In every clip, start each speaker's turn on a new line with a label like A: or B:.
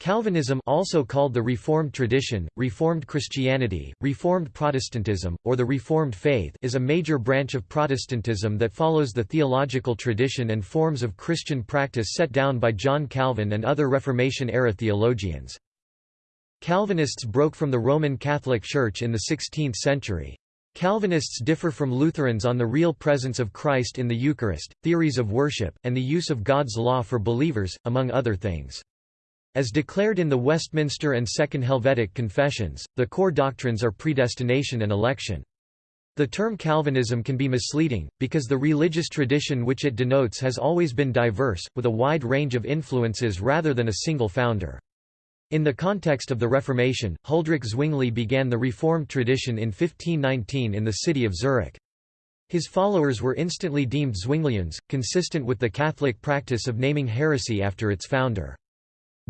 A: Calvinism also called the Reformed tradition, Reformed Christianity, Reformed Protestantism, or the Reformed faith is a major branch of Protestantism that follows the theological tradition and forms of Christian practice set down by John Calvin and other Reformation-era theologians. Calvinists broke from the Roman Catholic Church in the 16th century. Calvinists differ from Lutherans on the real presence of Christ in the Eucharist, theories of worship, and the use of God's law for believers, among other things. As declared in the Westminster and Second Helvetic Confessions, the core doctrines are predestination and election. The term Calvinism can be misleading, because the religious tradition which it denotes has always been diverse, with a wide range of influences rather than a single founder. In the context of the Reformation, Huldrych Zwingli began the Reformed tradition in 1519 in the city of Zurich. His followers were instantly deemed Zwinglians, consistent with the Catholic practice of naming heresy after its founder.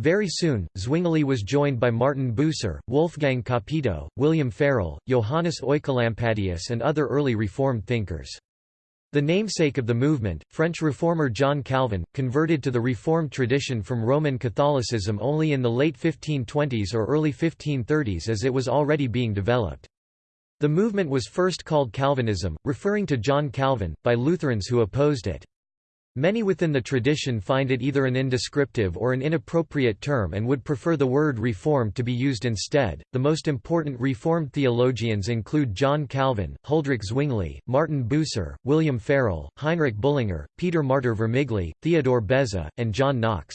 A: Very soon, Zwingli was joined by Martin Bucer, Wolfgang Capito, William Farel, Johannes Oecolampadius and other early Reformed thinkers. The namesake of the movement, French reformer John Calvin, converted to the Reformed tradition from Roman Catholicism only in the late 1520s or early 1530s as it was already being developed. The movement was first called Calvinism, referring to John Calvin, by Lutherans who opposed it. Many within the tradition find it either an indescriptive or an inappropriate term and would prefer the word Reformed to be used instead. The most important Reformed theologians include John Calvin, Huldrych Zwingli, Martin Bucer, William Farel, Heinrich Bullinger, Peter Martyr Vermigli, Theodore Beza, and John Knox.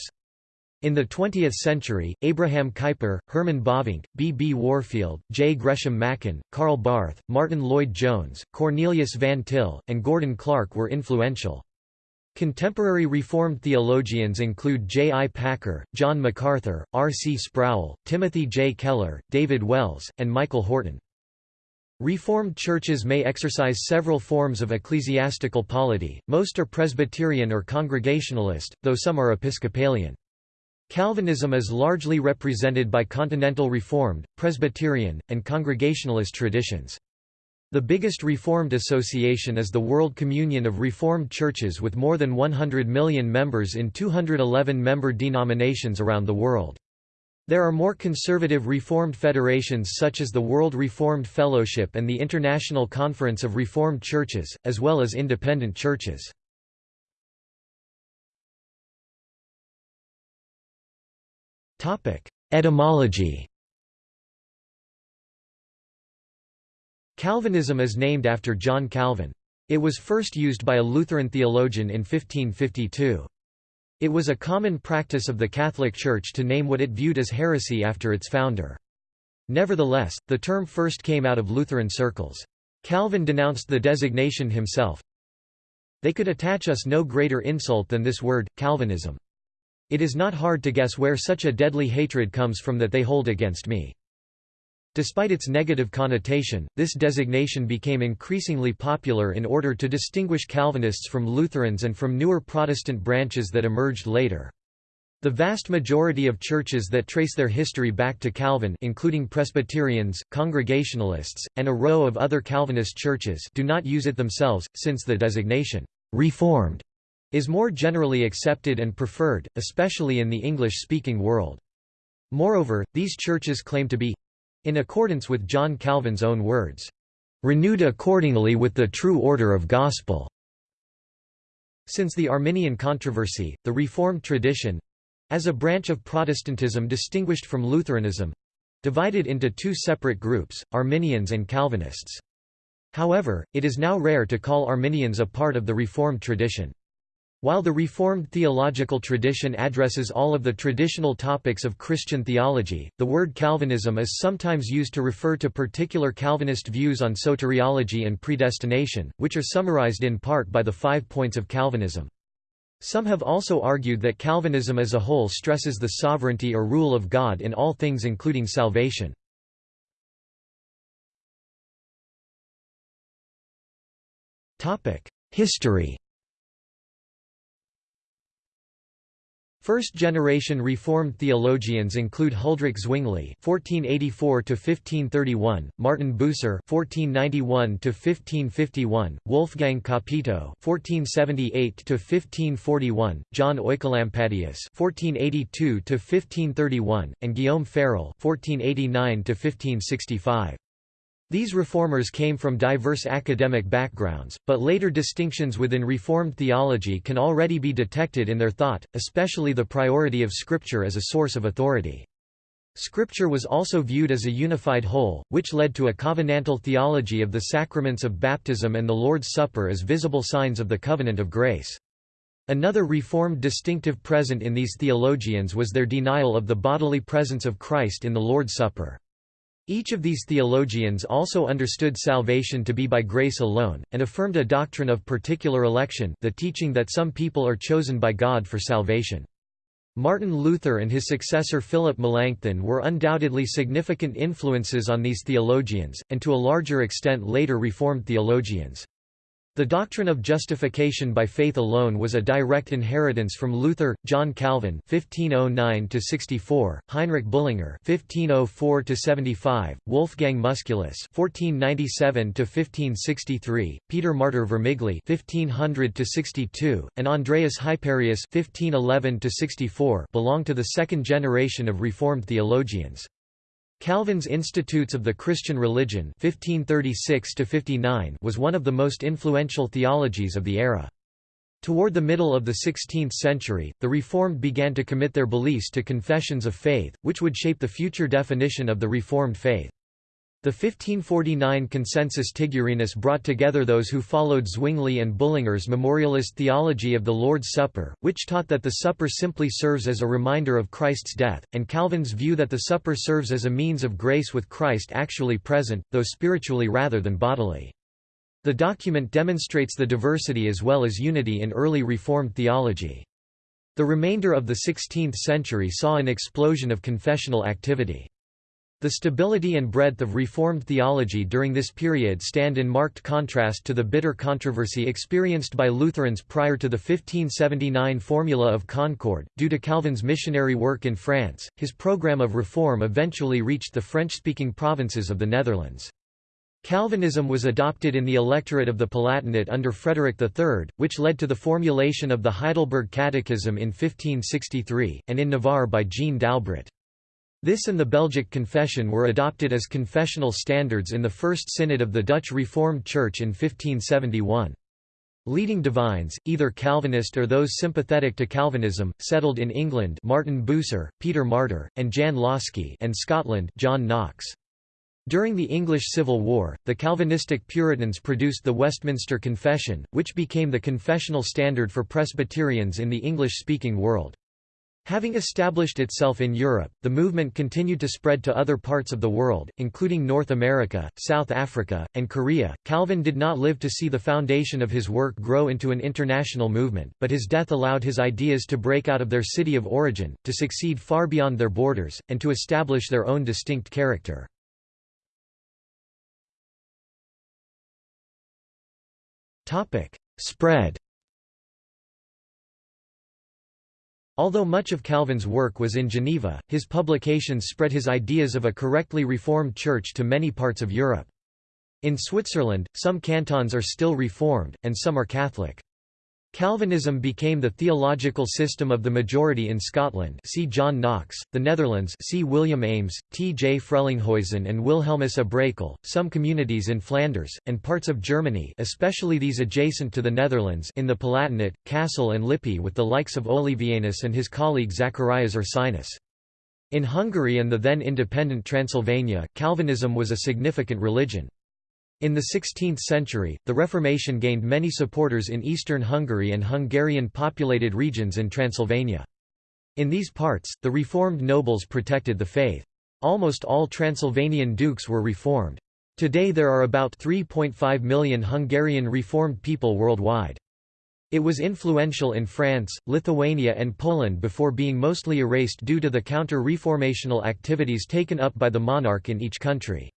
A: In the 20th century, Abraham Kuyper, Herman Bavinck, B. B. Warfield, J. Gresham Machen, Karl Barth, Martyn Lloyd-Jones, Cornelius Van Til, and Gordon Clark were influential. Contemporary Reformed theologians include J. I. Packer, John MacArthur, R. C. Sproul, Timothy J. Keller, David Wells, and Michael Horton. Reformed churches may exercise several forms of ecclesiastical polity, most are Presbyterian or Congregationalist, though some are Episcopalian. Calvinism is largely represented by Continental Reformed, Presbyterian, and Congregationalist traditions. The biggest Reformed association is the World Communion of Reformed Churches with more than 100 million members in 211 member denominations around the world. There are more conservative Reformed federations such as the World Reformed Fellowship and the International Conference of Reformed Churches, as well as independent churches. Etymology Calvinism is named after John Calvin. It was first used by a Lutheran theologian in 1552. It was a common practice of the Catholic Church to name what it viewed as heresy after its founder. Nevertheless, the term first came out of Lutheran circles. Calvin denounced the designation himself. They could attach us no greater insult than this word, Calvinism. It is not hard to guess where such a deadly hatred comes from that they hold against me. Despite its negative connotation, this designation became increasingly popular in order to distinguish Calvinists from Lutherans and from newer Protestant branches that emerged later. The vast majority of churches that trace their history back to Calvin including Presbyterians, Congregationalists, and a row of other Calvinist churches do not use it themselves, since the designation, "'Reformed' is more generally accepted and preferred, especially in the English-speaking world. Moreover, these churches claim to be in accordance with John Calvin's own words, "...renewed accordingly with the true order of gospel." Since the Arminian controversy, the Reformed tradition—as a branch of Protestantism distinguished from Lutheranism—divided into two separate groups, Arminians and Calvinists. However, it is now rare to call Arminians a part of the Reformed tradition. While the Reformed theological tradition addresses all of the traditional topics of Christian theology, the word Calvinism is sometimes used to refer to particular Calvinist views on soteriology and predestination, which are summarized in part by the five points of Calvinism. Some have also argued that Calvinism as a whole stresses the sovereignty or rule of God in all things including salvation. History First-generation Reformed theologians include Huldrych Zwingli (1484–1531), Martin Bucer (1491–1551), Wolfgang Capito (1478–1541), John Oecolampadius (1482–1531), and Guillaume Farel (1489–1565). These reformers came from diverse academic backgrounds, but later distinctions within Reformed theology can already be detected in their thought, especially the priority of Scripture as a source of authority. Scripture was also viewed as a unified whole, which led to a covenantal theology of the sacraments of baptism and the Lord's Supper as visible signs of the covenant of grace. Another Reformed distinctive present in these theologians was their denial of the bodily presence of Christ in the Lord's Supper. Each of these theologians also understood salvation to be by grace alone, and affirmed a doctrine of particular election the teaching that some people are chosen by God for salvation. Martin Luther and his successor Philip Melanchthon were undoubtedly significant influences on these theologians, and to a larger extent later Reformed theologians. The doctrine of justification by faith alone was a direct inheritance from Luther, John Calvin (1509–64), Heinrich Bullinger (1504–75), Wolfgang Musculus (1497–1563), Peter Martyr Vermigli (1500–62), and Andreas Hyperius (1511–64) belong to the second generation of Reformed theologians. Calvin's Institutes of the Christian Religion 1536 was one of the most influential theologies of the era. Toward the middle of the 16th century, the Reformed began to commit their beliefs to confessions of faith, which would shape the future definition of the Reformed faith. The 1549 Consensus Tigurinus brought together those who followed Zwingli and Bullinger's memorialist theology of the Lord's Supper, which taught that the supper simply serves as a reminder of Christ's death, and Calvin's view that the supper serves as a means of grace with Christ actually present, though spiritually rather than bodily. The document demonstrates the diversity as well as unity in early Reformed theology. The remainder of the 16th century saw an explosion of confessional activity. The stability and breadth of Reformed theology during this period stand in marked contrast to the bitter controversy experienced by Lutherans prior to the 1579 Formula of Concord. Due to Calvin's missionary work in France, his program of reform eventually reached the French speaking provinces of the Netherlands. Calvinism was adopted in the electorate of the Palatinate under Frederick III, which led to the formulation of the Heidelberg Catechism in 1563, and in Navarre by Jeanne d'Albret. This and the Belgic Confession were adopted as confessional standards in the First Synod of the Dutch Reformed Church in 1571. Leading divines, either Calvinist or those sympathetic to Calvinism, settled in England Martin Bucer, Peter Martyr, and Jan Łaski and Scotland John Knox. During the English Civil War, the Calvinistic Puritans produced the Westminster Confession, which became the confessional standard for Presbyterians in the English-speaking world. Having established itself in Europe, the movement continued to spread to other parts of the world, including North America, South Africa, and Korea. Calvin did not live to see the foundation of his work grow into an international movement, but his death allowed his ideas to break out of their city of origin, to succeed far beyond their borders, and to establish their own distinct character. Topic: Spread Although much of Calvin's work was in Geneva, his publications spread his ideas of a correctly reformed church to many parts of Europe. In Switzerland, some cantons are still reformed, and some are Catholic. Calvinism became the theological system of the majority in Scotland see John Knox, the Netherlands see William Ames, T. J. Frelinghuysen and Wilhelmus à Brakel, some communities in Flanders, and parts of Germany especially these adjacent to the Netherlands in the Palatinate, Kassel and Lippe with the likes of Olevianus and his colleague Zacharias Ursinus. In Hungary and the then independent Transylvania, Calvinism was a significant religion. In the 16th century, the Reformation gained many supporters in eastern Hungary and Hungarian-populated regions in Transylvania. In these parts, the reformed nobles protected the faith. Almost all Transylvanian dukes were reformed. Today there are about 3.5 million Hungarian reformed people worldwide. It was influential in France, Lithuania and Poland before being mostly erased due to the counter-reformational activities taken up by the monarch in each country.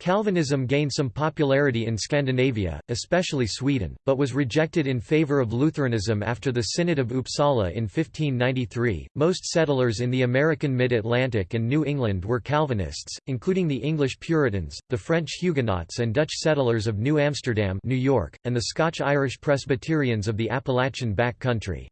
A: Calvinism gained some popularity in Scandinavia, especially Sweden, but was rejected in favor of Lutheranism after the Synod of Uppsala in 1593. Most settlers in the American mid Atlantic and New England were Calvinists, including the English Puritans, the French Huguenots, and Dutch settlers of New Amsterdam, New York, and the Scotch Irish Presbyterians of the Appalachian back country.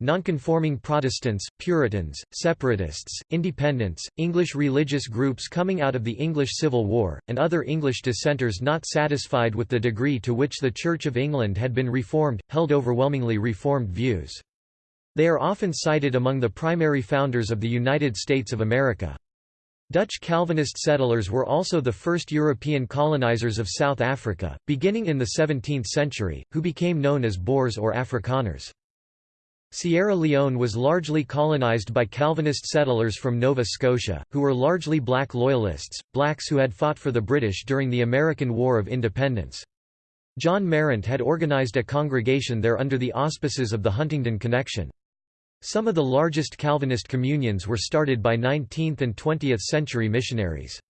A: Nonconforming Protestants, Puritans, Separatists, Independents, English religious groups coming out of the English Civil War, and other English dissenters not satisfied with the degree to which the Church of England had been reformed, held overwhelmingly reformed views. They are often cited among the primary founders of the United States of America. Dutch Calvinist settlers were also the first European colonizers of South Africa, beginning in the 17th century, who became known as Boers or Afrikaners. Sierra Leone was largely colonized by Calvinist settlers from Nova Scotia, who were largely black loyalists, blacks who had fought for the British during the American War of Independence. John Marrant had organized a congregation there under the auspices of the Huntingdon Connexion. Some of the largest Calvinist communions were started by 19th and 20th century missionaries.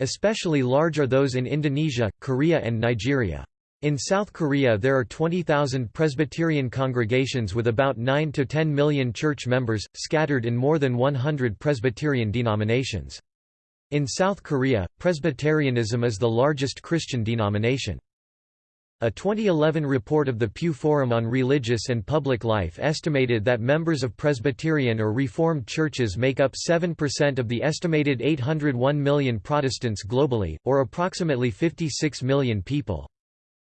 A: Especially large are those in Indonesia, Korea and Nigeria. In South Korea there are 20,000 Presbyterian congregations with about 9 to 10 million church members, scattered in more than 100 Presbyterian denominations. In South Korea, Presbyterianism is the largest Christian denomination. A 2011 report of the Pew Forum on Religious and Public Life estimated that members of Presbyterian or Reformed churches make up 7% of the estimated 801 million Protestants globally, or approximately 56 million people.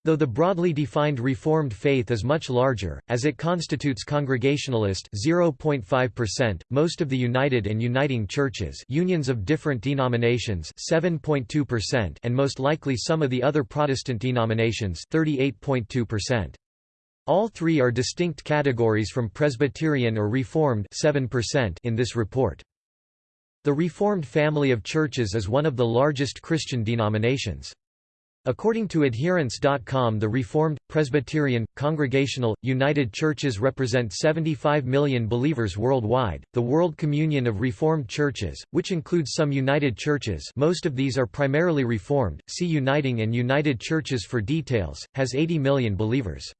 A: Though the broadly defined Reformed faith is much larger, as it constitutes Congregationalist 0.5%, most of the United and Uniting Churches unions of different denominations 7.2% and most likely some of the other Protestant denominations 38.2%. All three are distinct categories from Presbyterian or Reformed 7% in this report. The Reformed family of churches is one of the largest Christian denominations. According to Adherents.com the Reformed, Presbyterian, Congregational, United Churches represent 75 million believers worldwide. The World Communion of Reformed Churches, which includes some United Churches most of these are primarily Reformed, see Uniting and United Churches for details, has 80 million believers.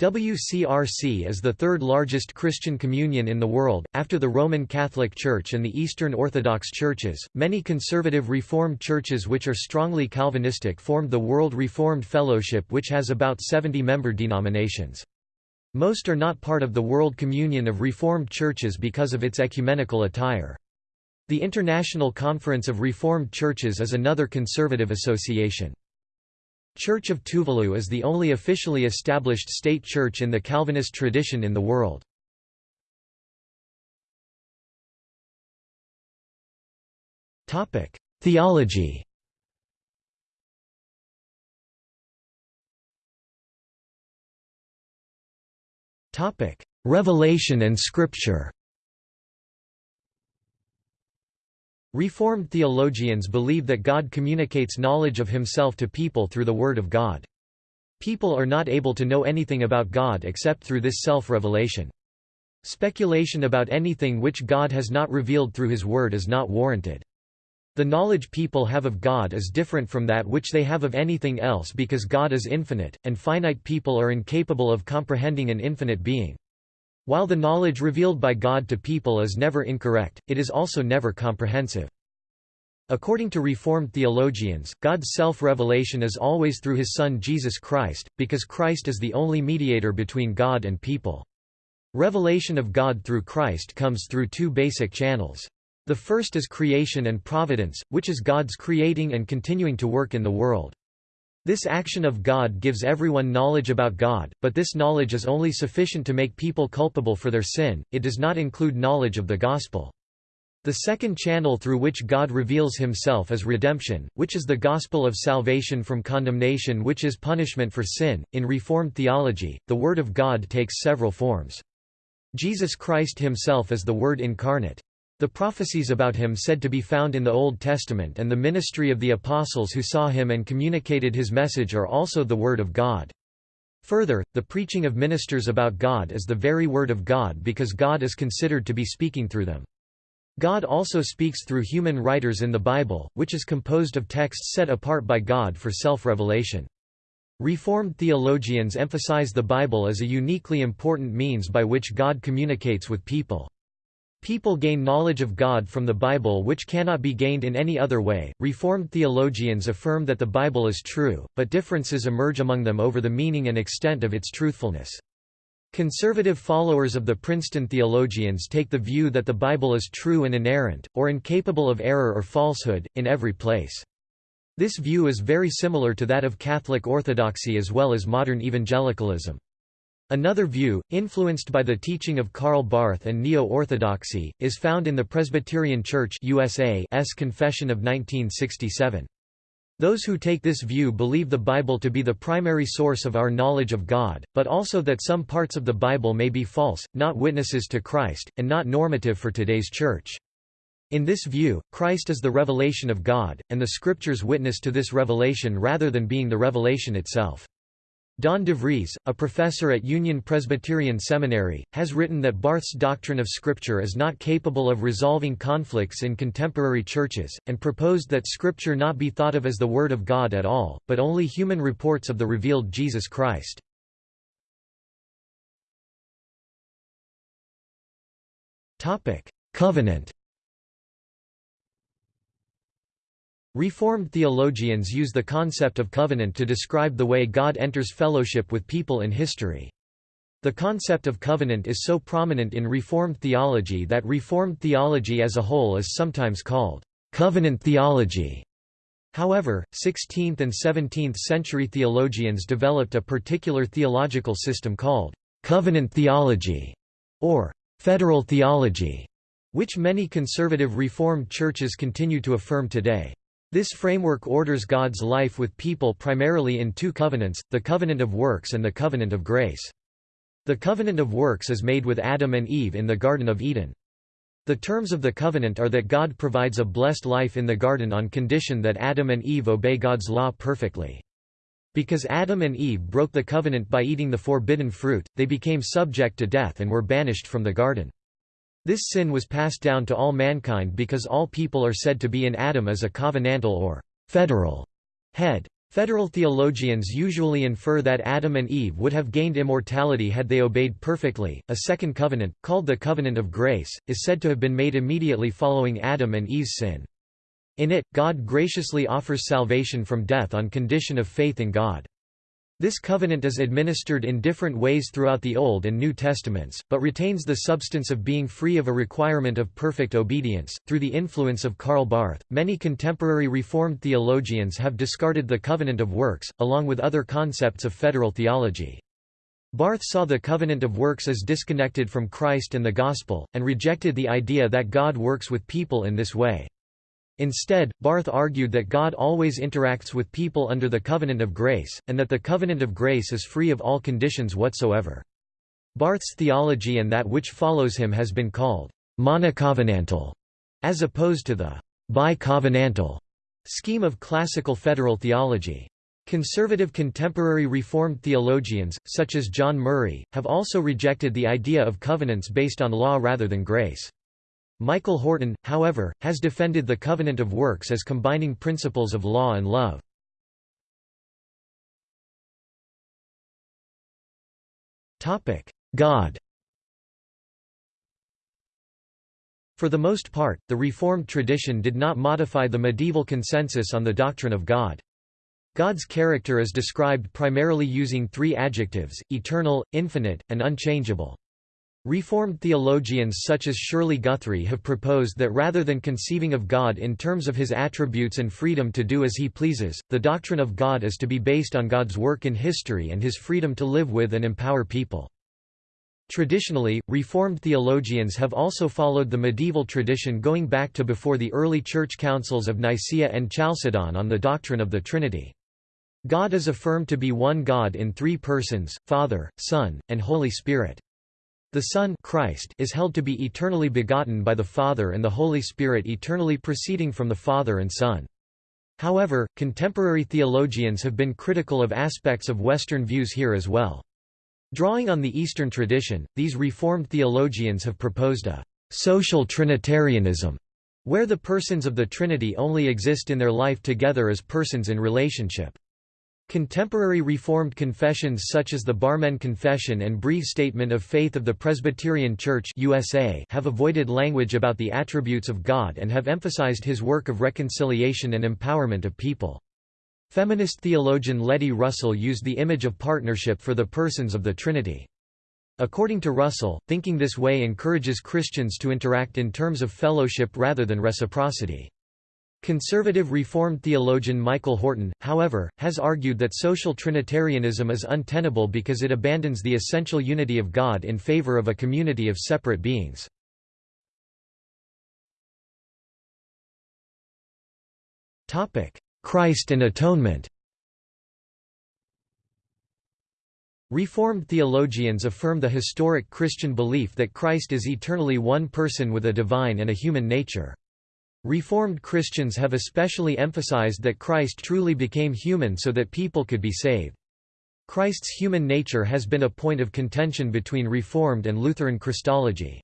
A: WCRC is the third largest Christian communion in the world, after the Roman Catholic Church and the Eastern Orthodox churches. Many conservative Reformed churches which are strongly Calvinistic formed the World Reformed Fellowship, which has about 70 member denominations. Most are not part of the World Communion of Reformed Churches because of its ecumenical attire. The International Conference of Reformed Churches is another conservative association. Church of Tuvalu is the only officially established state church in the Calvinist tradition in the world. Theology Revelation and Scripture Reformed theologians believe that God communicates knowledge of himself to people through the Word of God. People are not able to know anything about God except through this self-revelation. Speculation about anything which God has not revealed through his Word is not warranted. The knowledge people have of God is different from that which they have of anything else because God is infinite, and finite people are incapable of comprehending an infinite being. While the knowledge revealed by God to people is never incorrect, it is also never comprehensive. According to Reformed theologians, God's self-revelation is always through his Son Jesus Christ, because Christ is the only mediator between God and people. Revelation of God through Christ comes through two basic channels. The first is creation and providence, which is God's creating and continuing to work in the world. This action of God gives everyone knowledge about God, but this knowledge is only sufficient to make people culpable for their sin, it does not include knowledge of the gospel. The second channel through which God reveals himself is redemption, which is the gospel of salvation from condemnation which is punishment for sin. In Reformed theology, the Word of God takes several forms. Jesus Christ himself is the Word incarnate. The prophecies about him said to be found in the Old Testament and the ministry of the apostles who saw him and communicated his message are also the Word of God. Further, the preaching of ministers about God is the very Word of God because God is considered to be speaking through them. God also speaks through human writers in the Bible, which is composed of texts set apart by God for self-revelation. Reformed theologians emphasize the Bible as a uniquely important means by which God communicates with people. People gain knowledge of God from the Bible which cannot be gained in any other way. Reformed theologians affirm that the Bible is true, but differences emerge among them over the meaning and extent of its truthfulness. Conservative followers of the Princeton theologians take the view that the Bible is true and inerrant, or incapable of error or falsehood, in every place. This view is very similar to that of Catholic Orthodoxy as well as modern evangelicalism. Another view, influenced by the teaching of Karl Barth and Neo-Orthodoxy, is found in the Presbyterian Church USA's Confession of 1967. Those who take this view believe the Bible to be the primary source of our knowledge of God, but also that some parts of the Bible may be false, not witnesses to Christ, and not normative for today's Church. In this view, Christ is the revelation of God, and the Scriptures witness to this revelation rather than being the revelation itself. Dawn DeVries, a professor at Union Presbyterian Seminary, has written that Barth's doctrine of Scripture is not capable of resolving conflicts in contemporary churches, and proposed that Scripture not be thought of as the Word of God at all, but only human reports of the revealed Jesus Christ. Covenant Reformed theologians use the concept of covenant to describe the way God enters fellowship with people in history. The concept of covenant is so prominent in Reformed theology that Reformed theology as a whole is sometimes called covenant theology. However, 16th and 17th century theologians developed a particular theological system called covenant theology or federal theology, which many conservative Reformed churches continue to affirm today. This framework orders God's life with people primarily in two covenants, the covenant of works and the covenant of grace. The covenant of works is made with Adam and Eve in the Garden of Eden. The terms of the covenant are that God provides a blessed life in the garden on condition that Adam and Eve obey God's law perfectly. Because Adam and Eve broke the covenant by eating the forbidden fruit, they became subject to death and were banished from the garden. This sin was passed down to all mankind because all people are said to be in Adam as a covenantal or federal head. Federal theologians usually infer that Adam and Eve would have gained immortality had they obeyed perfectly. A second covenant, called the covenant of grace, is said to have been made immediately following Adam and Eve's sin. In it, God graciously offers salvation from death on condition of faith in God. This covenant is administered in different ways throughout the Old and New Testaments, but retains the substance of being free of a requirement of perfect obedience. Through the influence of Karl Barth, many contemporary Reformed theologians have discarded the covenant of works, along with other concepts of federal theology. Barth saw the covenant of works as disconnected from Christ and the Gospel, and rejected the idea that God works with people in this way. Instead, Barth argued that God always interacts with people under the covenant of grace, and that the covenant of grace is free of all conditions whatsoever. Barth's theology and that which follows him has been called monocovenantal, as opposed to the bicovenantal scheme of classical federal theology. Conservative contemporary Reformed theologians, such as John Murray, have also rejected the idea of covenants based on law rather than grace. Michael Horton, however, has defended the covenant of works as combining principles of law and love. God For the most part, the Reformed tradition did not modify the medieval consensus on the doctrine of God. God's character is described primarily using three adjectives, eternal, infinite, and unchangeable. Reformed theologians such as Shirley Guthrie have proposed that rather than conceiving of God in terms of his attributes and freedom to do as he pleases, the doctrine of God is to be based on God's work in history and his freedom to live with and empower people. Traditionally, Reformed theologians have also followed the medieval tradition going back to before the early church councils of Nicaea and Chalcedon on the doctrine of the Trinity. God is affirmed to be one God in three persons, Father, Son, and Holy Spirit. The Son Christ is held to be eternally begotten by the Father and the Holy Spirit eternally proceeding from the Father and Son. However, contemporary theologians have been critical of aspects of Western views here as well. Drawing on the Eastern tradition, these Reformed theologians have proposed a social Trinitarianism, where the persons of the Trinity only exist in their life together as persons in relationship. Contemporary Reformed confessions such as the Barmen Confession and Brief Statement of Faith of the Presbyterian Church USA have avoided language about the attributes of God and have emphasized his work of reconciliation and empowerment of people. Feminist theologian Letty Russell used the image of partnership for the persons of the Trinity. According to Russell, thinking this way encourages Christians to interact in terms of fellowship rather than reciprocity. Conservative Reformed theologian Michael Horton, however, has argued that social Trinitarianism is untenable because it abandons the essential unity of God in favor of a community of separate beings. Christ and atonement Reformed theologians affirm the historic Christian belief that Christ is eternally one person with a divine and a human nature. Reformed Christians have especially emphasized that Christ truly became human so that people could be saved. Christ's human nature has been a point of contention between Reformed and Lutheran Christology.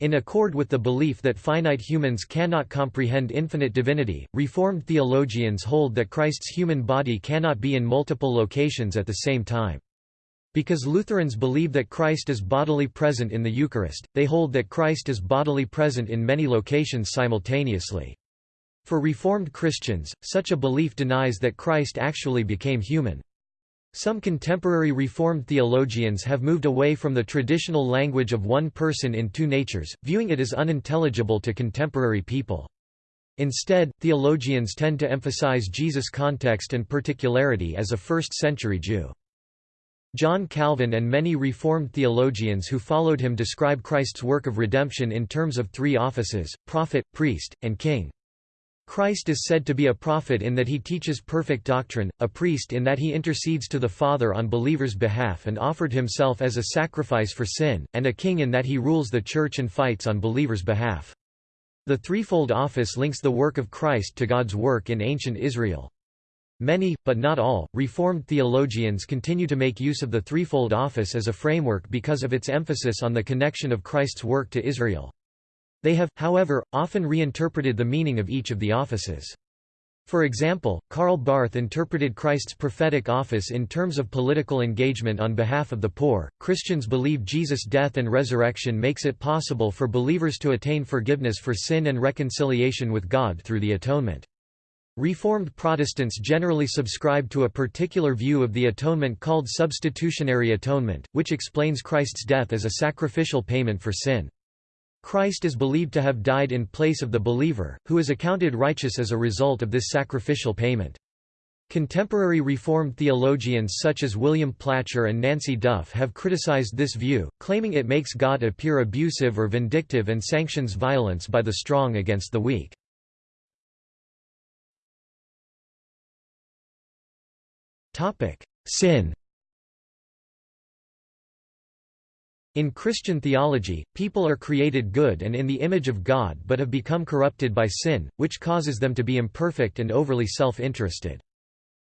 A: In accord with the belief that finite humans cannot comprehend infinite divinity, Reformed theologians hold that Christ's human body cannot be in multiple locations at the same time. Because Lutherans believe that Christ is bodily present in the Eucharist, they hold that Christ is bodily present in many locations simultaneously. For Reformed Christians, such a belief denies that Christ actually became human. Some contemporary Reformed theologians have moved away from the traditional language of one person in two natures, viewing it as unintelligible to contemporary people. Instead, theologians tend to emphasize Jesus' context and particularity as a first-century Jew. John Calvin and many Reformed theologians who followed him describe Christ's work of redemption in terms of three offices, prophet, priest, and king. Christ is said to be a prophet in that he teaches perfect doctrine, a priest in that he intercedes to the Father on believers' behalf and offered himself as a sacrifice for sin, and a king in that he rules the church and fights on believers' behalf. The threefold office links the work of Christ to God's work in ancient Israel. Many, but not all, Reformed theologians continue to make use of the threefold office as a framework because of its emphasis on the connection of Christ's work to Israel. They have, however, often reinterpreted the meaning of each of the offices. For example, Karl Barth interpreted Christ's prophetic office in terms of political engagement on behalf of the poor. Christians believe Jesus' death and resurrection makes it possible for believers to attain forgiveness for sin and reconciliation with God through the atonement. Reformed Protestants generally subscribe to a particular view of the atonement called substitutionary atonement, which explains Christ's death as a sacrificial payment for sin. Christ is believed to have died in place of the believer, who is accounted righteous as a result of this sacrificial payment. Contemporary Reformed theologians such as William Placher and Nancy Duff have criticized this view, claiming it makes God appear abusive or vindictive and sanctions violence by the strong against the weak. Sin In Christian theology, people are created good and in the image of God but have become corrupted by sin, which causes them to be imperfect and overly self-interested.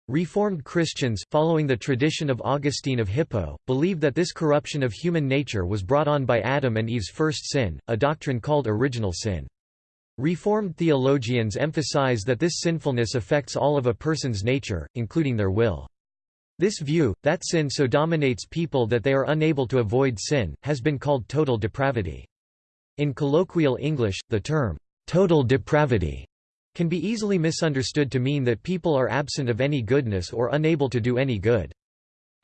A: Reformed Christians, following the tradition of Augustine of Hippo, believe that this corruption of human nature was brought on by Adam and Eve's first sin, a doctrine called original sin. Reformed theologians emphasize that this sinfulness affects all of a person's nature, including their will. This view, that sin so dominates people that they are unable to avoid sin, has been called total depravity. In colloquial English, the term, total depravity, can be easily misunderstood to mean that people are absent of any goodness or unable to do any good.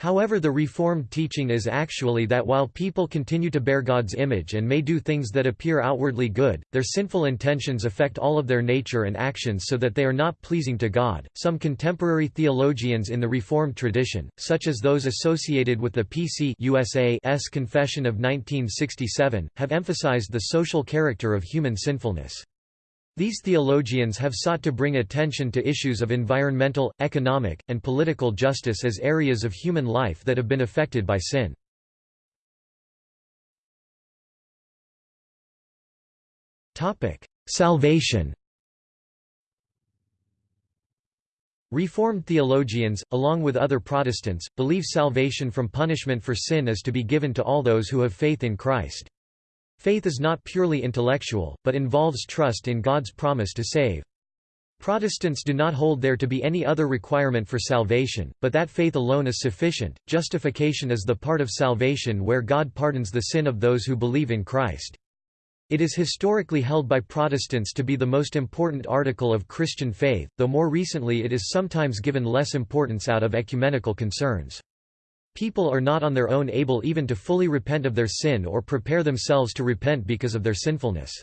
A: However the Reformed teaching is actually that while people continue to bear God's image and may do things that appear outwardly good, their sinful intentions affect all of their nature and actions so that they are not pleasing to God. Some contemporary theologians in the Reformed tradition, such as those associated with the PC USA's Confession of 1967, have emphasized the social character of human sinfulness. These theologians have sought to bring attention to issues of environmental, economic, and political justice as areas of human life that have been affected by sin. Salvation Reformed theologians, along with other Protestants, believe salvation from punishment for sin is to be given to all those who have faith in Christ. Faith is not purely intellectual, but involves trust in God's promise to save. Protestants do not hold there to be any other requirement for salvation, but that faith alone is sufficient. Justification is the part of salvation where God pardons the sin of those who believe in Christ. It is historically held by Protestants to be the most important article of Christian faith, though more recently it is sometimes given less importance out of ecumenical concerns. People are not on their own able even to fully repent of their sin or prepare themselves to repent because of their sinfulness.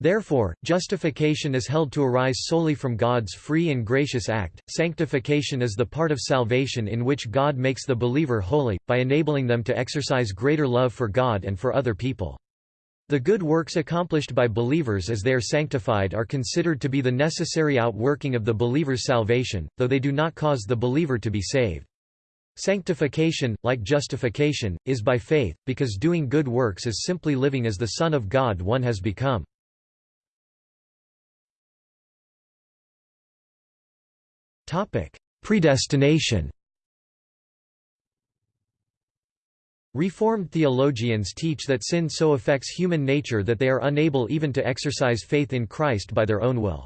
A: Therefore, justification is held to arise solely from God's free and gracious act. Sanctification is the part of salvation in which God makes the believer holy, by enabling them to exercise greater love for God and for other people. The good works accomplished by believers as they are sanctified are considered to be the necessary outworking of the believer's salvation, though they do not cause the believer to be saved. Sanctification, like justification, is by faith, because doing good works is simply living as the Son of God one has become. Predestination. Reformed theologians teach that sin so affects human nature that they are unable even to exercise faith in Christ by their own will.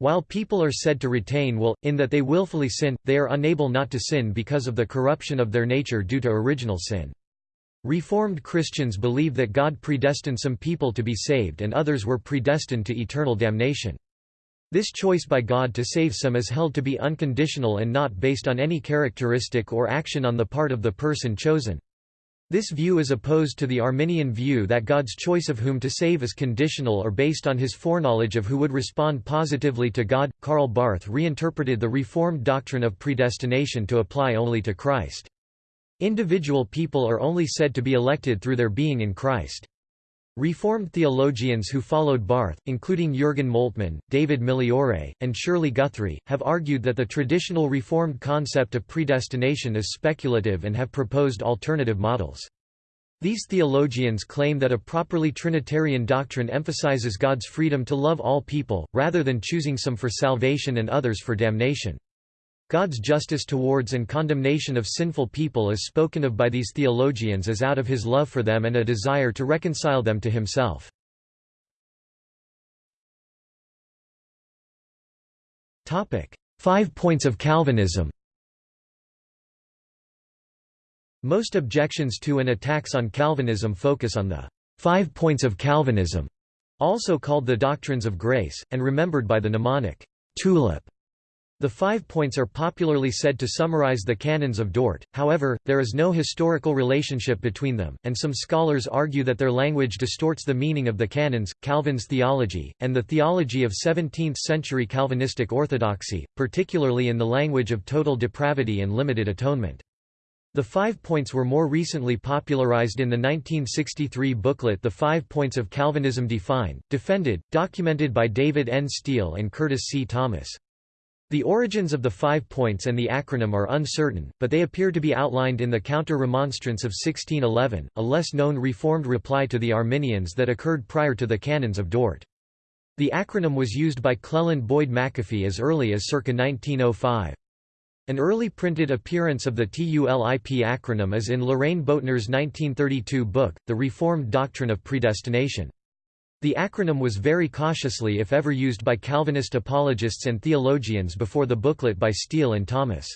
A: While people are said to retain will, in that they willfully sin, they are unable not to sin because of the corruption of their nature due to original sin. Reformed Christians believe that God predestined some people to be saved and others were predestined to eternal damnation. This choice by God to save some is held to be unconditional and not based on any characteristic or action on the part of the person chosen. This view is opposed to the Arminian view that God's choice of whom to save is conditional or based on his foreknowledge of who would respond positively to God. Karl Barth reinterpreted the Reformed doctrine of predestination to apply only to Christ. Individual people are only said to be elected through their being in Christ. Reformed theologians who followed Barth, including Jürgen Moltmann, David Migliore, and Shirley Guthrie, have argued that the traditional Reformed concept of predestination is speculative and have proposed alternative models. These theologians claim that a properly Trinitarian doctrine emphasizes God's freedom to love all people, rather than choosing some for salvation and others for damnation. God's justice towards and condemnation of sinful people is spoken of by these theologians as out of his love for them and a desire to reconcile them to himself. Five points of Calvinism Most objections to and attacks on Calvinism focus on the five points of Calvinism, also called the doctrines of grace, and remembered by the mnemonic tulip. The five points are popularly said to summarize the canons of Dort, however, there is no historical relationship between them, and some scholars argue that their language distorts the meaning of the canons, Calvin's theology, and the theology of 17th-century Calvinistic orthodoxy, particularly in the language of total depravity and limited atonement. The five points were more recently popularized in the 1963 booklet The Five Points of Calvinism Defined, defended, documented by David N. Steele and Curtis C. Thomas. The origins of the five points and the acronym are uncertain, but they appear to be outlined in the Counter-Remonstrance of 1611, a less-known Reformed reply to the Arminians that occurred prior to the Canons of Dort. The acronym was used by Cleland Boyd McAfee as early as circa 1905. An early printed appearance of the TULIP acronym is in Loraine Boettner's 1932 book, The Reformed Doctrine of Predestination. The acronym was very cautiously if ever used by Calvinist apologists and theologians before the booklet by Steele and Thomas.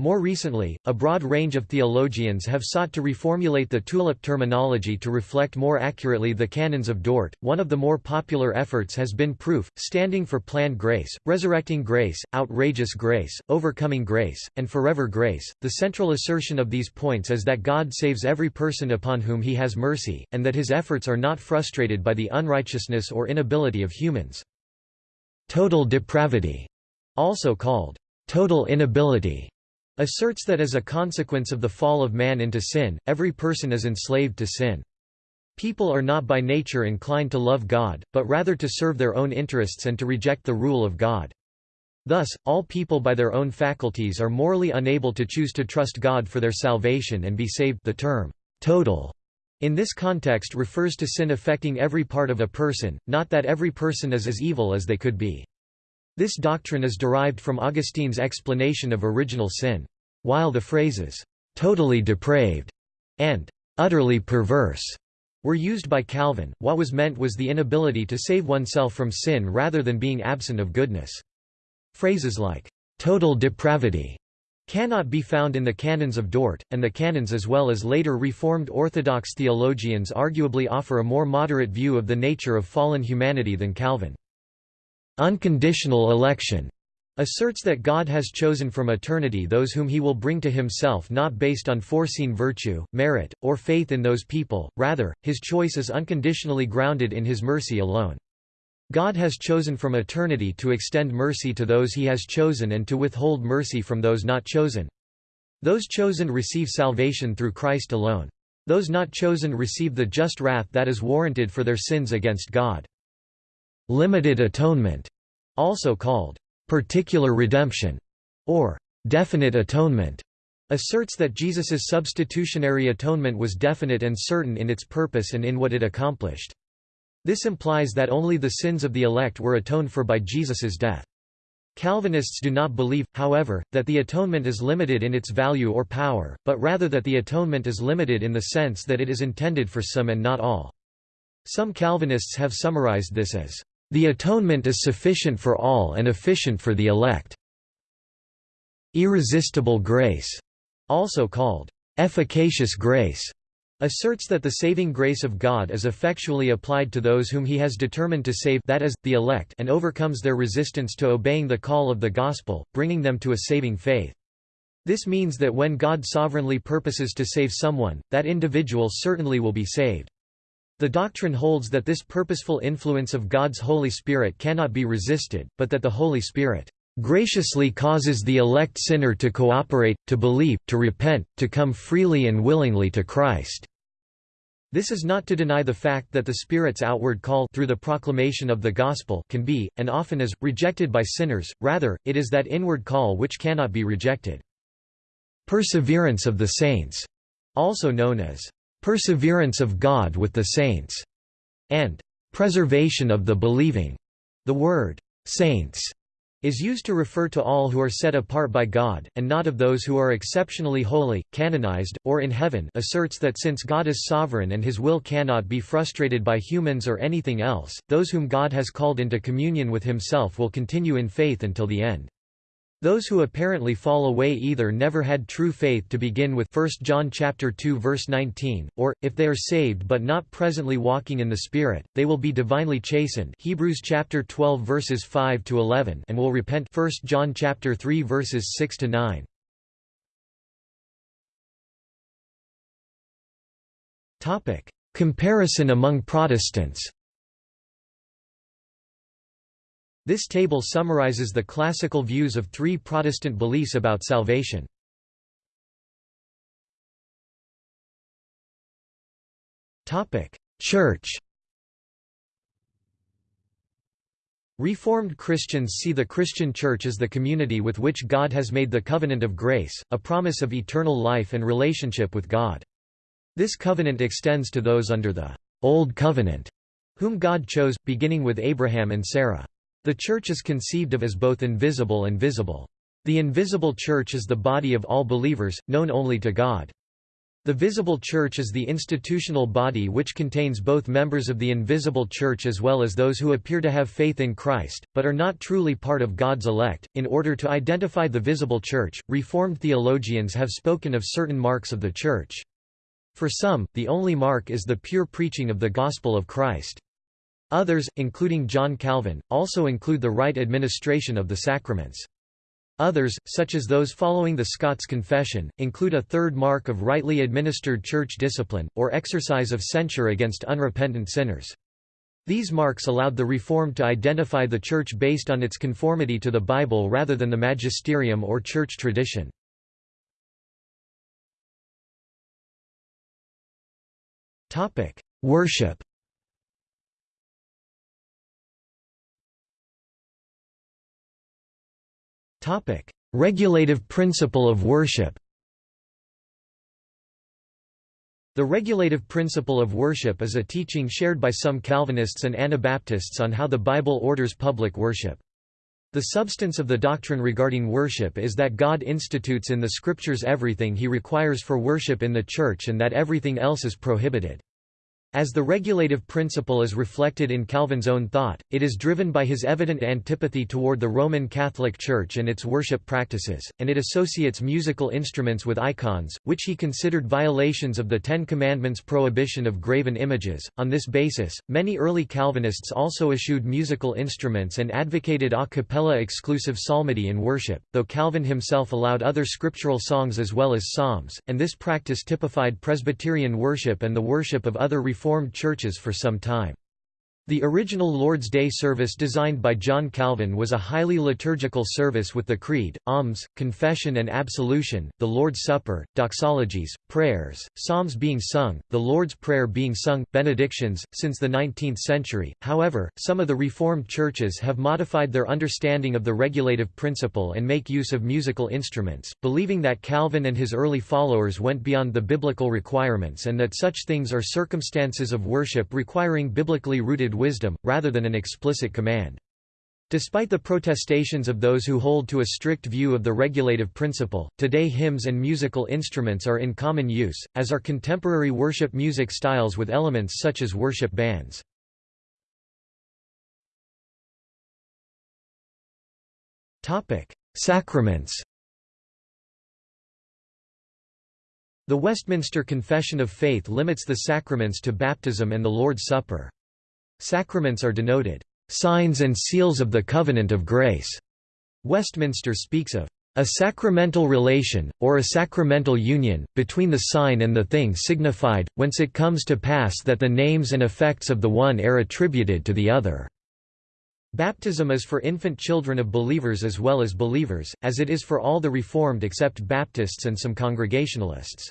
A: More recently, a broad range of theologians have sought to reformulate the tulip terminology to reflect more accurately the canons of Dort. One of the more popular efforts has been proof, standing for planned grace, resurrecting grace, outrageous grace, overcoming grace, and forever grace. The central assertion of these points is that God saves every person upon whom he has mercy, and that his efforts are not frustrated by the unrighteousness or inability of humans. Total depravity, also called total inability asserts that as a consequence of the fall of man into sin, every person is enslaved to sin. People are not by nature inclined to love God, but rather to serve their own interests and to reject the rule of God. Thus, all people by their own faculties are morally unable to choose to trust God for their salvation and be saved the term, total, in this context refers to sin affecting every part of a person, not that every person is as evil as they could be. This doctrine is derived from Augustine's explanation of original sin. While the phrases, "'totally depraved' and "'utterly perverse' were used by Calvin, what was meant was the inability to save oneself from sin rather than being absent of goodness. Phrases like, "'total depravity' cannot be found in the canons of Dort, and the canons as well as later Reformed Orthodox theologians arguably offer a more moderate view of the nature of fallen humanity than Calvin. Unconditional election asserts that God has chosen from eternity those whom he will bring to himself not based on foreseen virtue, merit, or faith in those people, rather, his choice is unconditionally grounded in his mercy alone. God has chosen from eternity to extend mercy to those he has chosen and to withhold mercy from those not chosen. Those chosen receive salvation through Christ alone. Those not chosen receive the just wrath that is warranted for their sins against God. Limited atonement, also called particular redemption, or definite atonement, asserts that Jesus's substitutionary atonement was definite and certain in its purpose and in what it accomplished. This implies that only the sins of the elect were atoned for by Jesus's death. Calvinists do not believe, however, that the atonement is limited in its value or power, but rather that the atonement is limited in the sense that it is intended for some and not all. Some Calvinists have summarized this as, the atonement is sufficient for all and efficient for the elect. Irresistible grace, also called efficacious grace, asserts that the saving grace of God is effectually applied to those whom he has determined to save that is, the elect and overcomes their resistance to obeying the call of the gospel, bringing them to a saving faith. This means that when God sovereignly purposes to save someone, that individual certainly will be saved. The doctrine holds that this purposeful influence of God's Holy Spirit cannot be resisted, but that the Holy Spirit graciously causes the elect sinner to cooperate, to believe, to repent, to come freely and willingly to Christ. This is not to deny the fact that the Spirit's outward call through the proclamation of the gospel can be, and often is, rejected by sinners, rather, it is that inward call which cannot be rejected. Perseverance of the saints, also known as perseverance of God with the saints, and preservation of the believing. The word saints is used to refer to all who are set apart by God, and not of those who are exceptionally holy, canonized, or in heaven asserts that since God is sovereign and his will cannot be frustrated by humans or anything else, those whom God has called into communion with himself will continue in faith until the end. Those who apparently fall away either never had true faith to begin with 1 John chapter 2 verse 19, or, if they are saved but not presently walking in the Spirit, they will be divinely chastened Hebrews chapter 12 verses 5 to 11 and will repent 1 John chapter 3 verses 6 to 9. Topic: Comparison among Protestants. This table summarizes the classical views of three Protestant beliefs about salvation. Church Reformed Christians see the Christian Church as the community with which God has made the covenant of grace, a promise of eternal life and relationship with God. This covenant extends to those under the Old Covenant, whom God chose, beginning with Abraham and Sarah. The Church is conceived of as both invisible and visible. The invisible Church is the body of all believers, known only to God. The visible Church is the institutional body which contains both members of the invisible Church as well as those who appear to have faith in Christ, but are not truly part of God's elect. In order to identify the visible Church, Reformed theologians have spoken of certain marks of the Church. For some, the only mark is the pure preaching of the gospel of Christ. Others, including John Calvin, also include the right administration of the sacraments. Others, such as those following the Scots Confession, include a third mark of rightly administered church discipline, or exercise of censure against unrepentant sinners. These marks allowed the Reformed to identify the Church based on its conformity to the Bible rather than the magisterium or church tradition. Worship Topic: Regulative principle of worship. The regulative principle of worship is a teaching shared by some Calvinists and Anabaptists on how the Bible orders public worship. The substance of the doctrine regarding worship is that God institutes in the Scriptures everything he requires for worship in the Church and that everything else is prohibited. As the regulative principle is reflected in Calvin's own thought, it is driven by his evident antipathy toward the Roman Catholic Church and its worship practices, and it associates musical instruments with icons, which he considered violations of the Ten Commandments' prohibition of graven images. On this basis, many early Calvinists also eschewed musical instruments and advocated a cappella exclusive psalmody in worship, though Calvin himself allowed other scriptural songs as well as psalms, and this practice typified Presbyterian worship and the worship of other Reformed churches for some time. The original Lord's Day service designed by John Calvin was a highly liturgical service with the Creed, Alms, Confession and Absolution, the Lord's Supper, doxologies, prayers, psalms being sung, the Lord's Prayer being sung, benedictions. Since the 19th century, however, some of the Reformed churches have modified their understanding of the regulative principle and make use of musical instruments, believing that Calvin and his early followers went beyond the biblical requirements and that such things are circumstances of worship requiring biblically rooted wisdom, rather than an explicit command. Despite the protestations of those who hold to a strict view of the regulative principle, today hymns and musical instruments are in common use, as are contemporary worship music styles with elements such as worship bands. Sacraments The Westminster Confession of Faith limits the sacraments to baptism and the Lord's Supper. Sacraments are denoted, "...signs and seals of the covenant of grace." Westminster speaks of a sacramental relation, or a sacramental union, between the sign and the thing signified, whence it comes to pass that the names and effects of the one are attributed to the other." Baptism is for infant children of believers as well as believers, as it is for all the Reformed except Baptists and some Congregationalists.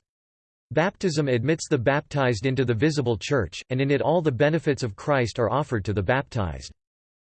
A: Baptism admits the baptized into the visible church, and in it all the benefits of Christ are offered to the baptized.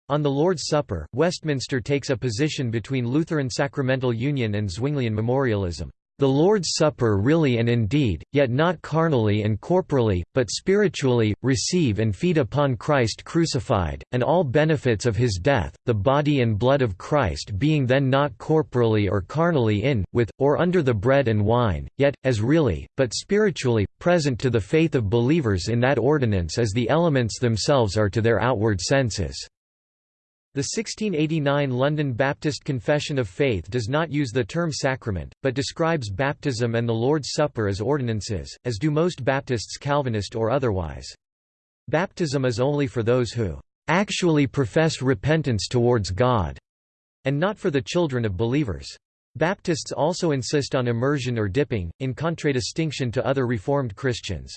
A: On the Lord's Supper, Westminster takes a position between Lutheran sacramental union and Zwinglian memorialism. The Lord's Supper really and indeed, yet not carnally and corporally, but spiritually, receive and feed upon Christ crucified, and all benefits of his death, the body and blood of Christ being then not corporally or carnally in, with, or under the bread and wine, yet, as really, but spiritually, present to the faith of believers in that ordinance as the elements themselves are to their outward senses. The 1689 London Baptist Confession of Faith does not use the term sacrament, but describes baptism and the Lord's Supper as ordinances, as do most Baptists Calvinist or otherwise. Baptism is only for those who actually profess repentance towards God, and not for the children of believers. Baptists also insist on immersion or dipping, in contradistinction to other Reformed Christians.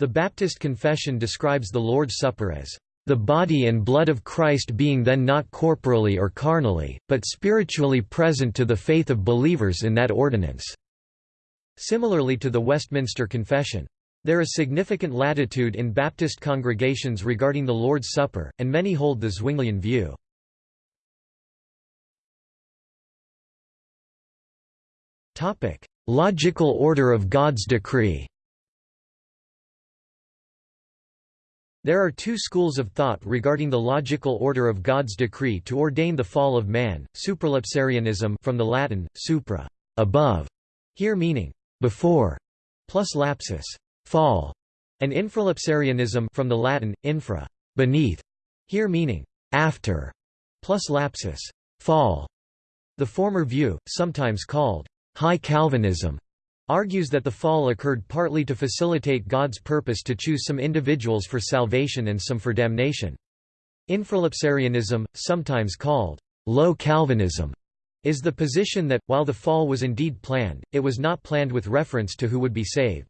A: The Baptist Confession describes the Lord's Supper as the body and blood of Christ being then not corporally or carnally, but spiritually present to the faith of believers in that ordinance." Similarly to the Westminster Confession. There is significant latitude in Baptist congregations regarding the Lord's Supper, and many hold the Zwinglian view. Logical order of God's decree There are two schools of thought regarding the logical order of God's decree to ordain the fall of man, supralapsarianism from the Latin, supra, above, here meaning, before, plus lapsus, fall, and infralapsarianism from the Latin, infra, beneath, here meaning, after, plus lapsus, fall. The former view, sometimes called high Calvinism, argues that the fall occurred partly to facilitate God's purpose to choose some individuals for salvation and some for damnation. Infralapsarianism, sometimes called low Calvinism, is the position that, while the fall was indeed planned, it was not planned with reference to who would be saved.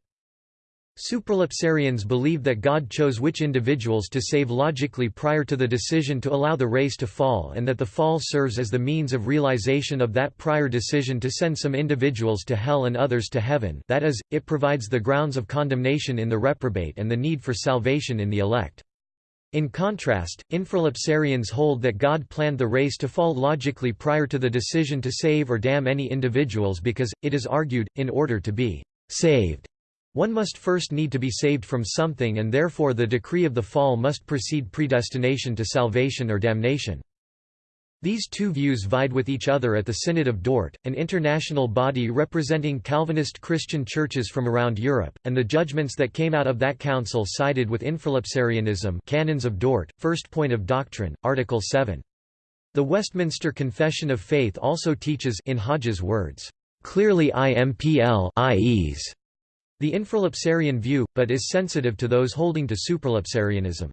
A: Supralapsarians believe that God chose which individuals to save logically prior to the decision to allow the race to fall and that the fall serves as the means of realization of that prior decision to send some individuals to hell and others to heaven that is, it provides the grounds of condemnation in the reprobate and the need for salvation in the elect. In contrast, infralapsarians hold that God planned the race to fall logically prior to the decision to save or damn any individuals because, it is argued, in order to be saved one must first need to be saved from something and therefore the decree of the fall must precede predestination to salvation or damnation. These two views vied with each other at the Synod of Dort, an international body representing Calvinist Christian churches from around Europe, and the judgments that came out of that council sided with infralapsarianism Canons of Dort, First Point of Doctrine, Article 7. The Westminster Confession of Faith also teaches in Hodge's words, "...clearly IMPL IEs", the infralapsarian view, but is sensitive to those holding to supralapsarianism.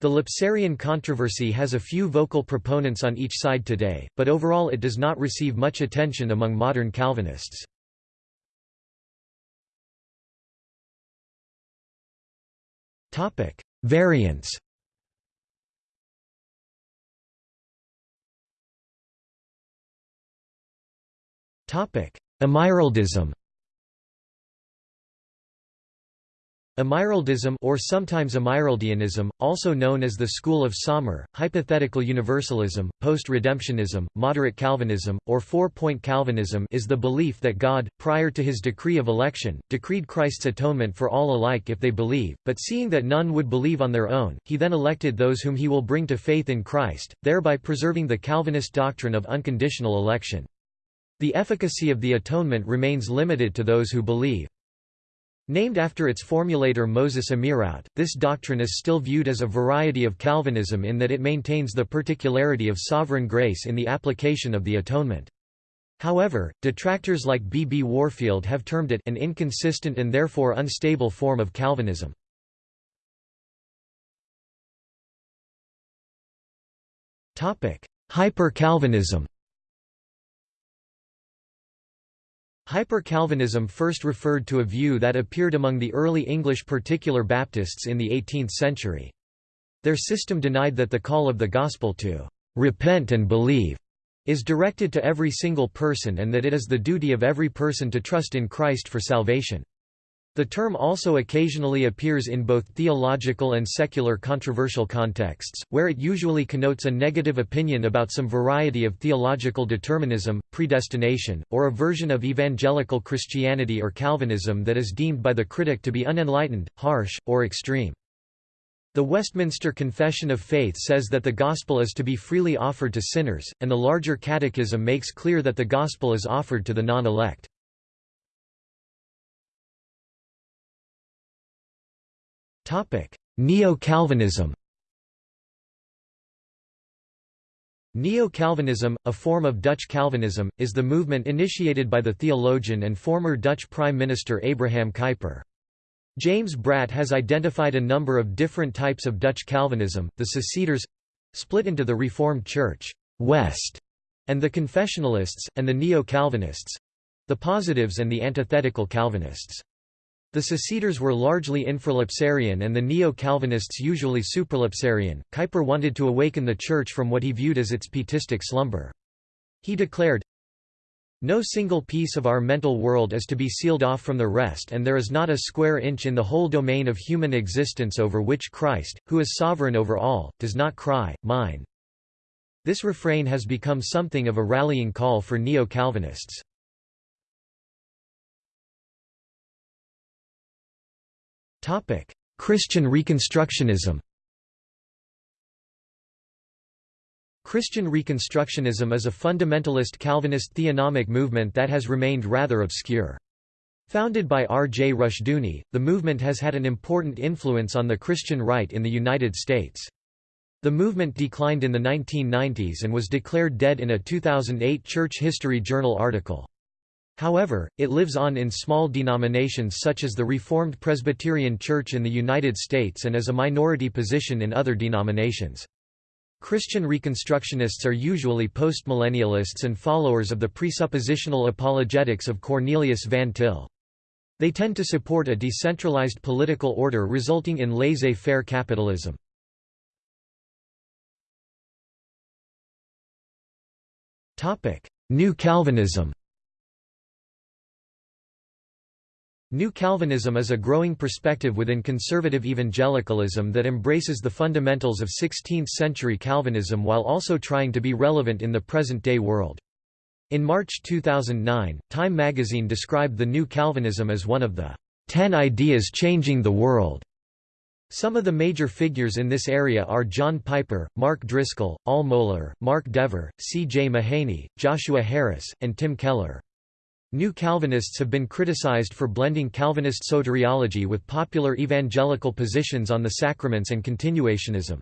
A: The Lapsarian controversy has a few vocal proponents on each side today, but overall it does not receive much attention among modern Calvinists. Variants Amyraldism Amyraldism or sometimes Amyraldianism, also known as the School of Saumur, Hypothetical Universalism, Post-Redemptionism, Moderate Calvinism, or Four-Point Calvinism is the belief that God, prior to his decree of election, decreed Christ's atonement for all alike if they believe, but seeing that none would believe on their own, he then elected those whom he will bring to faith in Christ, thereby preserving the Calvinist doctrine of unconditional election. The efficacy of the atonement remains limited to those who believe. Named after its formulator Moses Amyraut, this doctrine is still viewed as a variety of Calvinism in that it maintains the particularity of sovereign grace in the application of the atonement. However, detractors like B. B. Warfield have termed it an inconsistent and therefore unstable form of Calvinism. Hyper-Calvinism Hyper-Calvinism first referred to a view that appeared among the early English particular Baptists in the 18th century. Their system denied that the call of the gospel to repent and believe is directed to every single person and that it is the duty of every person to trust in Christ for salvation. The term also occasionally appears in both theological and secular controversial contexts, where it usually connotes a negative opinion about some variety of theological determinism, predestination, or a version of evangelical Christianity or Calvinism that is deemed by the critic to be unenlightened, harsh, or extreme. The Westminster Confession of Faith says that the gospel is to be freely offered to sinners, and the larger catechism makes clear that the gospel is offered to the non-elect. Neo-Calvinism Neo-Calvinism, a form of Dutch Calvinism, is the movement initiated by the theologian and former Dutch Prime Minister Abraham Kuyper. James Bratt has identified a number of different types of Dutch Calvinism, the Seceders—split into the Reformed Church West, and the Confessionalists, and the Neo-Calvinists—the Positives and the Antithetical Calvinists. The Seceders were largely infralapsarian and the Neo-Calvinists usually supralapsarian. Kuyper wanted to awaken the Church from what he viewed as its pietistic slumber. He declared, no single piece of our mental world is to be sealed off from the rest and there is not a square inch in the whole domain of human existence over which Christ, who is sovereign over all, does not cry, mine. This refrain has become something of a rallying call for Neo-Calvinists. Christian Reconstructionism Christian Reconstructionism is a fundamentalist Calvinist theonomic movement that has remained rather obscure. Founded by R. J. Rushdoony, the movement has had an important influence on the Christian right in the United States. The movement declined in the 1990s and was declared dead in a 2008 Church History Journal article. However, it lives on in small denominations such as the Reformed Presbyterian Church in the United States and as a minority position in other denominations. Christian Reconstructionists are usually postmillennialists and followers of the presuppositional apologetics of Cornelius Van Til. They tend to support a decentralized political order resulting in laissez-faire capitalism. New Calvinism New Calvinism is a growing perspective within conservative evangelicalism that embraces the fundamentals of 16th-century Calvinism while also trying to be relevant in the present-day world. In March 2009, Time magazine described the New Calvinism as one of the ten ideas changing the world. Some of the major figures in this area are John Piper, Mark Driscoll, Al Mohler, Mark Dever, C. J. Mahaney, Joshua Harris, and Tim Keller. New Calvinists have been criticized for blending Calvinist soteriology with popular evangelical positions on the sacraments and continuationism.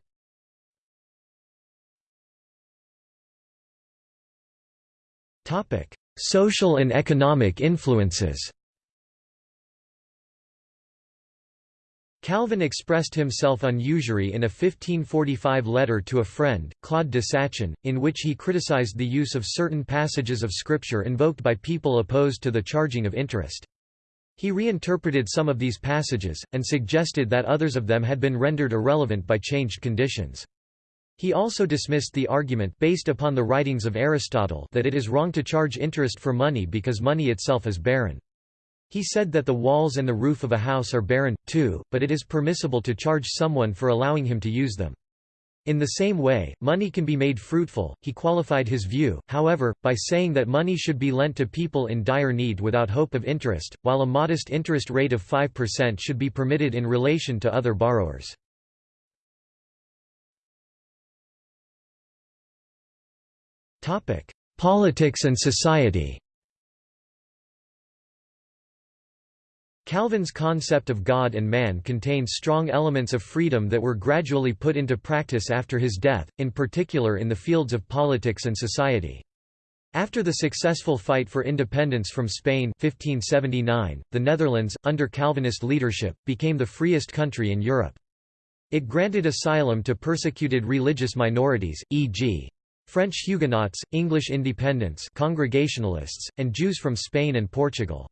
A: Social and economic influences Calvin expressed himself on usury in a 1545 letter to a friend, Claude de Sachin, in which he criticized the use of certain passages of Scripture invoked by people opposed to the charging of interest. He reinterpreted some of these passages, and suggested that others of them had been rendered irrelevant by changed conditions. He also dismissed the argument based upon the writings of Aristotle that it is wrong to charge interest for money because money itself is barren. He said that the walls and the roof of a house are barren, too, but it is permissible to charge someone for allowing him to use them. In the same way, money can be made fruitful. He qualified his view, however, by saying that money should be lent to people in dire need without hope of interest, while a modest interest rate of 5% should be permitted in relation to other borrowers. Politics and society Calvin's concept of God and man contains strong elements of freedom that were gradually put into practice after his death, in particular in the fields of politics and society. After the successful fight for independence from Spain 1579, the Netherlands, under Calvinist leadership, became the freest country in Europe. It granted asylum to persecuted religious minorities, e.g. French Huguenots, English independents Congregationalists, and Jews from Spain and Portugal.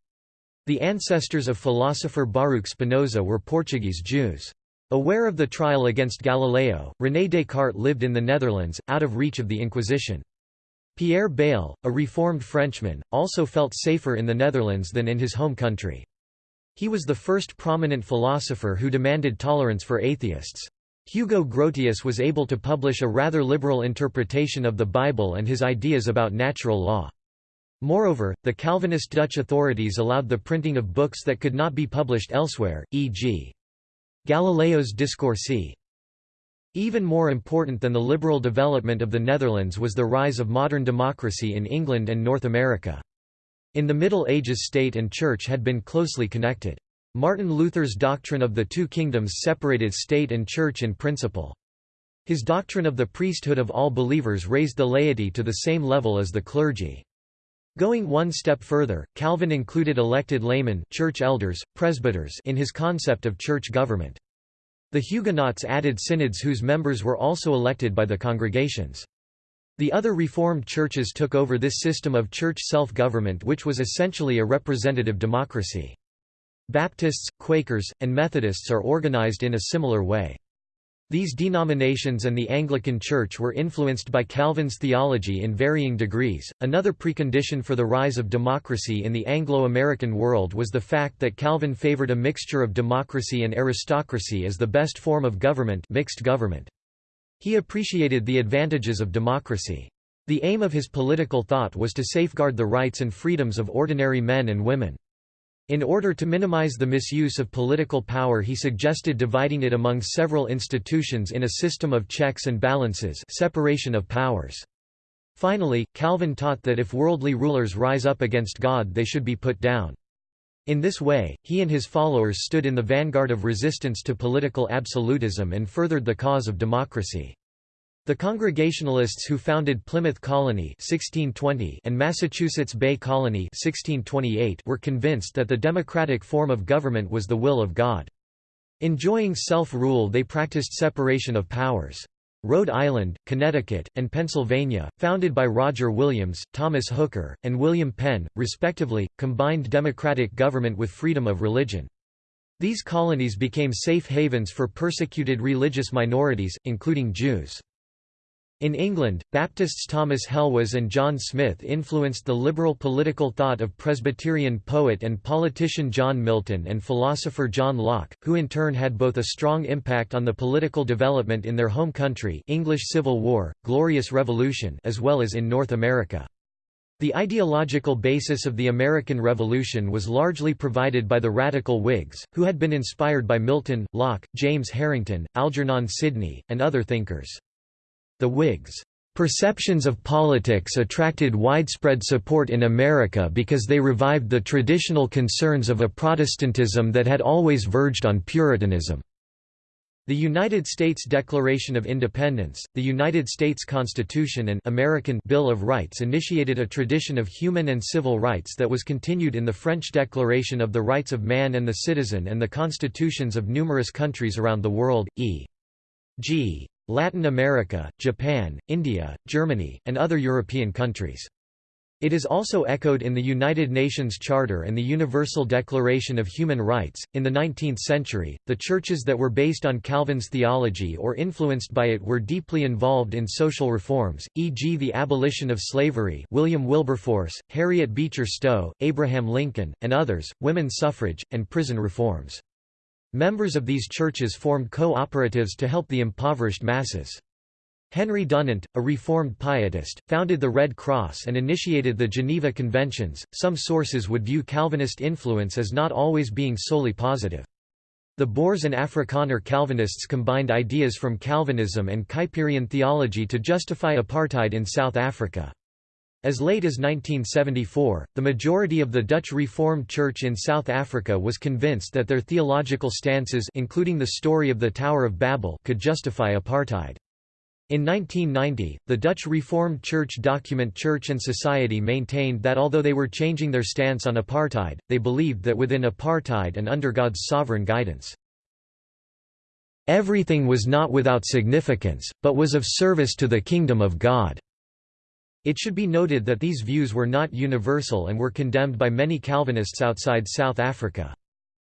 A: The ancestors of philosopher Baruch Spinoza were Portuguese Jews. Aware of the trial against Galileo, René Descartes lived in the Netherlands, out of reach of the Inquisition. Pierre Bayle, a reformed Frenchman, also felt safer in the Netherlands than in his home country. He was the first prominent philosopher who demanded tolerance for atheists. Hugo Grotius was able to publish a rather liberal interpretation of the Bible and his ideas about natural law. Moreover, the Calvinist Dutch authorities allowed the printing of books that could not be published elsewhere, e.g. Galileo's Discorsi. Even more important than the liberal development of the Netherlands was the rise of modern democracy in England and North America. In the Middle Ages state and church had been closely connected. Martin Luther's doctrine of the two kingdoms separated state and church in principle. His doctrine of the priesthood of all believers raised the laity to the same level as the clergy. Going one step further, Calvin included elected laymen church elders, presbyters in his concept of church government. The Huguenots added synods whose members were also elected by the congregations. The other Reformed churches took over this system of church self-government which was essentially a representative democracy. Baptists, Quakers, and Methodists are organized in a similar way. These denominations and the Anglican Church were influenced by Calvin's theology in varying degrees. Another precondition for the rise of democracy in the Anglo American world was the fact that Calvin favored a mixture of democracy and aristocracy as the best form of government, mixed government. He appreciated the advantages of democracy. The aim of his political thought was to safeguard the rights and freedoms of ordinary men and women. In order to minimize the misuse of political power he suggested dividing it among several institutions in a system of checks and balances separation of powers. Finally, Calvin taught that if worldly rulers rise up against God they should be put down. In this way, he and his followers stood in the vanguard of resistance to political absolutism and furthered the cause of democracy. The Congregationalists who founded Plymouth Colony 1620 and Massachusetts Bay Colony 1628 were convinced that the democratic form of government was the will of God. Enjoying self-rule they practiced separation of powers. Rhode Island, Connecticut, and Pennsylvania, founded by Roger Williams, Thomas Hooker, and William Penn, respectively, combined democratic government with freedom of religion. These colonies became safe havens for persecuted religious minorities, including Jews. In England, Baptists Thomas Helwys and John Smyth influenced the liberal political thought of Presbyterian poet and politician John Milton and philosopher John Locke, who in turn had both a strong impact on the political development in their home country English Civil War, Glorious Revolution as well as in North America. The ideological basis of the American Revolution was largely provided by the radical Whigs, who had been inspired by Milton, Locke, James Harrington, Algernon Sidney, and other thinkers. The Whigs' perceptions of politics attracted widespread support in America because they revived the traditional concerns of a Protestantism that had always verged on Puritanism. The United States Declaration of Independence, the United States Constitution and American Bill of Rights initiated a tradition of human and civil rights that was continued in the French Declaration of the Rights of Man and the Citizen and the constitutions of numerous countries around the world, e.g. Latin America, Japan, India, Germany, and other European countries. It is also echoed in the United Nations Charter and the Universal Declaration of Human Rights. In the 19th century, the churches that were based on Calvin's theology or influenced by it were deeply involved in social reforms, e.g., the abolition of slavery, William Wilberforce, Harriet Beecher Stowe, Abraham Lincoln, and others, women's suffrage, and prison reforms. Members of these churches formed co-operatives to help the impoverished masses. Henry Dunant, a Reformed pietist, founded the Red Cross and initiated the Geneva Conventions. Some sources would view Calvinist influence as not always being solely positive. The Boers and Afrikaner Calvinists combined ideas from Calvinism and Kuyperian theology to justify apartheid in South Africa. As late as 1974, the majority of the Dutch Reformed Church in South Africa was convinced that their theological stances including the story of the Tower of Babel could justify apartheid. In 1990, the Dutch Reformed Church document Church and Society maintained that although they were changing their stance on apartheid, they believed that within apartheid and under God's sovereign guidance, everything was not without significance, but was of service to the kingdom of God. It should be noted that these views were not universal and were condemned by many Calvinists outside South Africa.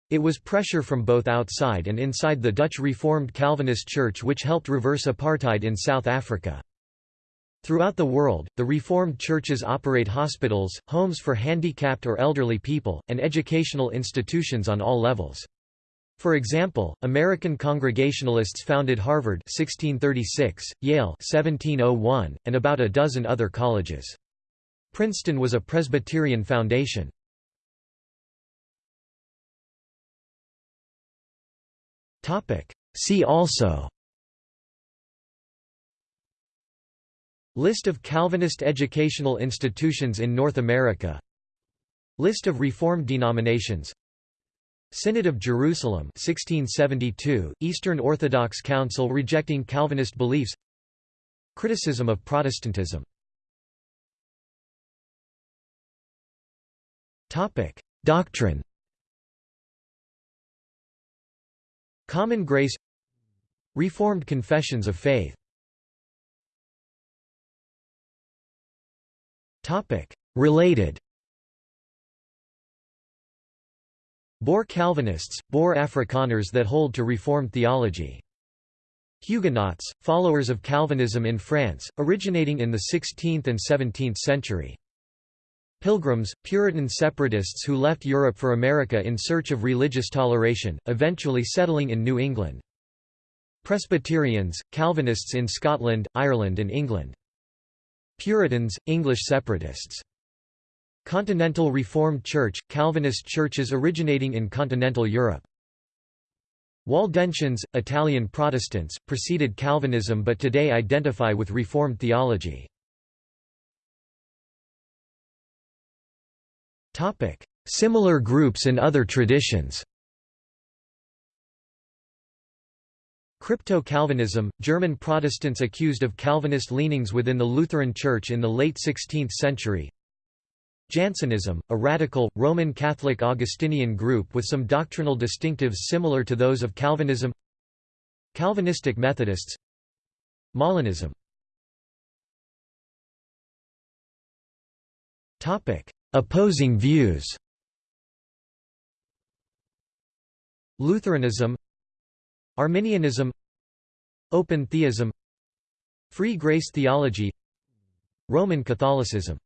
A: It was pressure from both outside and inside the Dutch Reformed Calvinist Church which helped reverse apartheid in South Africa. Throughout the world, the Reformed churches operate hospitals, homes for handicapped or elderly people, and educational institutions on all levels. For example, American Congregationalists founded Harvard 1636, Yale 1701, and about a dozen other colleges. Princeton was a Presbyterian foundation. See also List of Calvinist educational institutions in North America List of Reformed denominations Synod of Jerusalem 1672, Eastern Orthodox Council rejecting Calvinist beliefs. Criticism of Protestantism. Doctrine. Common Grace. Reformed Confessions of Faith. Related Boer Calvinists, Boer Afrikaners that hold to Reformed theology. Huguenots, followers of Calvinism in France, originating in the 16th and 17th century. Pilgrims, Puritan separatists who left Europe for America in search of religious toleration, eventually settling in New England. Presbyterians, Calvinists in Scotland, Ireland and England. Puritans, English separatists. Continental Reformed Church, Calvinist churches originating in continental Europe. Waldensians, Italian Protestants, preceded Calvinism but today identify with Reformed theology. Similar groups and other traditions Crypto-Calvinism, German Protestants accused of Calvinist leanings within the Lutheran Church in the late 16th century Jansenism, a radical, Roman Catholic Augustinian group with some doctrinal distinctives similar to those of Calvinism Calvinistic Methodists Molinism. Opposing views. Lutheranism Arminianism Open theism Free grace theology Roman Catholicism